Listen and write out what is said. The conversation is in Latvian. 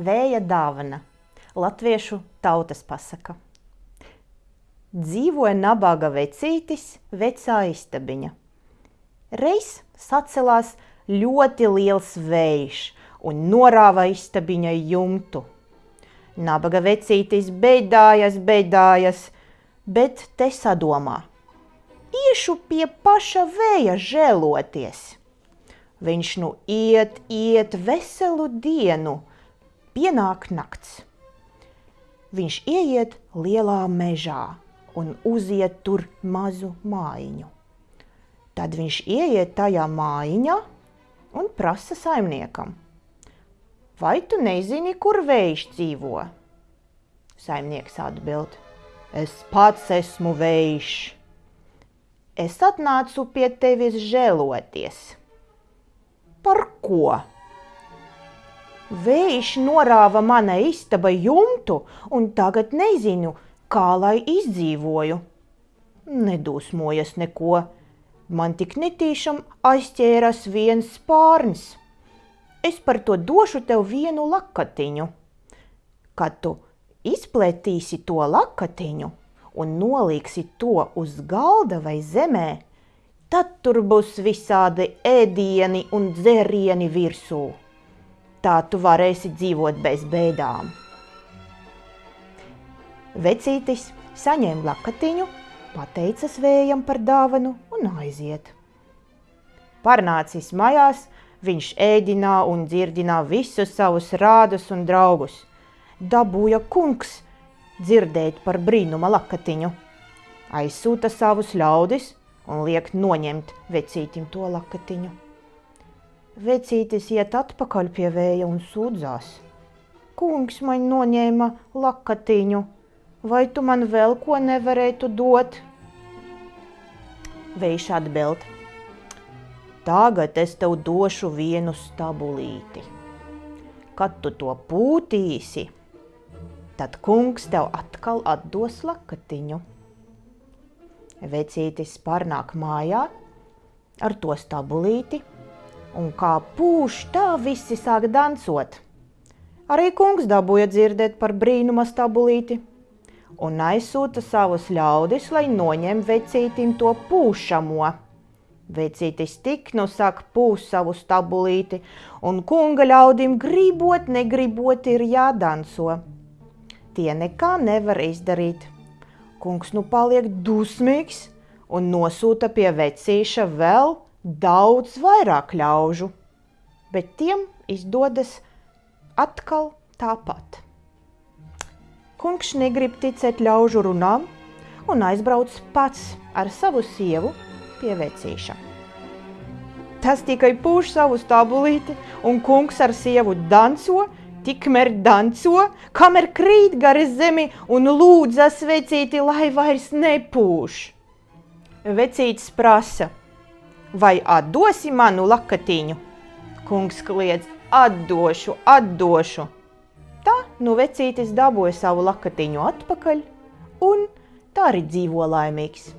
Vēja dāvana – latviešu tautas pasaka. Dzīvoja nabaga vecītis, vecā istabiņa. Reiz sacelās ļoti liels vējš un norāva istabiņai jumtu. Nabaga vecītis beidājas, beidājas, bet te sadomā. Iešu pie paša vēja žēloties. Viņš nu iet, iet veselu dienu, pienāk nakts. Viņš ieiet lielā mežā un uziet tur mazu mājiņu. Tad viņš ieiet tajā mājiņā un prasa saimniekam. Vai tu nezini, kur vējš dzīvo? Saimnieks atbild. Es pats esmu vējš. Es atnācu pie tevis žēloties Par ko? Vējš norāva manai istabai jumtu, un tagad nezinu, kā lai izdzīvoju. Nedūsmojas neko. Man tik netīšām aizķēras viens spārns. Es par to došu tev vienu lakatiņu. Kad tu izplētīsi to lakatiņu un noliksi to uz galda vai zemē, tad tur būs visādi ēdieni un dzērieni virsū. Tā tu varēsi dzīvot bez bēdām. Vecītis saņēma lakatiņu, pateicas vējam par dāvanu un aiziet. Parnācis mājās, viņš ēdinā un dzirdinā visus savus rādus un draugus. Dabūja kungs dzirdēt par brīnuma lakatiņu. Aizsūta savus ļaudis un liek noņemt vecītim to lakatiņu. Vecītis iet atpakaļ pie vēja un sūdzās. Kungs man noņēma lakatiņu, vai tu man vēl ko nevarētu dot? Vējš atbild. Tagad es tev došu vienu stabulīti. Kad tu to pūtīsi, tad kungs tev atkal atdos lakatiņu. Vecītis pārnāk mājā ar to stabulīti, un kā pūš, tā visi sāk dancot. Arī kungs dabūja dzirdēt par brīnuma stabulīti un aizsūta savus ļaudis, lai noņem vecītim to pūšamo. Vecītis tik nu sāk pūst savu stabulīti, un kunga ļaudim gribot, negribot ir jādanso. Tie nekā nevar izdarīt. Kungs nu paliek dusmīgs un nosūta pie vecīša vēl daudz vairāk ļaužu, bet tiem izdodas atkal tāpat. Kungs negrib ticēt ļaužu runām un aizbrauc pats ar savu sievu pie vecīša. Tas tikai pūš savu stabulīti, un kungs ar sievu danco, tikmēr danco, kamēr krīt gari zemi un lūdzas vecīti, lai vairs nepūš. Vecītis prasa, vai atdosi manu lakatiņu? Kungs kliedz, atdošu, atdošu. Tā nu vecītis dabūja savu lakatiņu atpakaļ un tā arī dzīvo laimīgs.